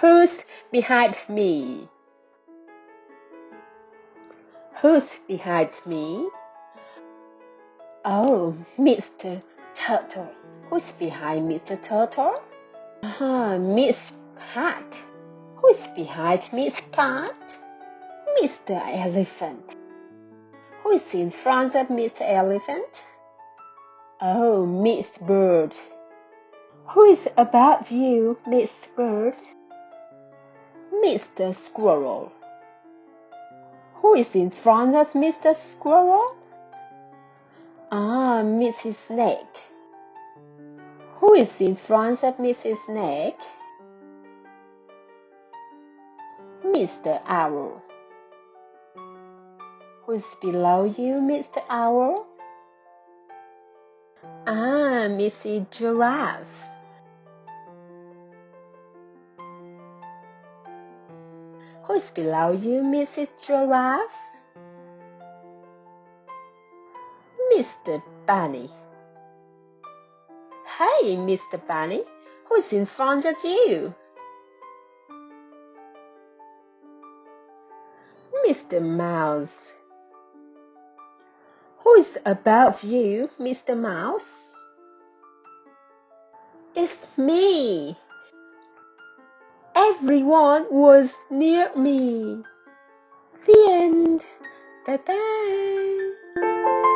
Who's behind me? Who's behind me? Oh, Mr. Turtle. Who's behind Mr. Turtle? Ah, Miss Cat. Who's behind Miss Cat? Mr. Elephant. Who's in front of Mr. Elephant? Oh, Miss Bird. Who is above you, Miss Bird? Mr. Squirrel. Who is in front of Mr. Squirrel? Ah, Mrs. Snake. Who is in front of Mrs. Snake? Mr. Owl. Who's below you, Mr. Owl? Ah, Mrs. Giraffe. Who's below you, Mrs. Giraffe? Mr. Bunny. Hey, Mr. Bunny, who's in front of you? Mr. Mouse. Who's above you, Mr. Mouse? It's me. Everyone was near me. The end. Bye bye.